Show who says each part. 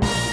Speaker 1: Bye.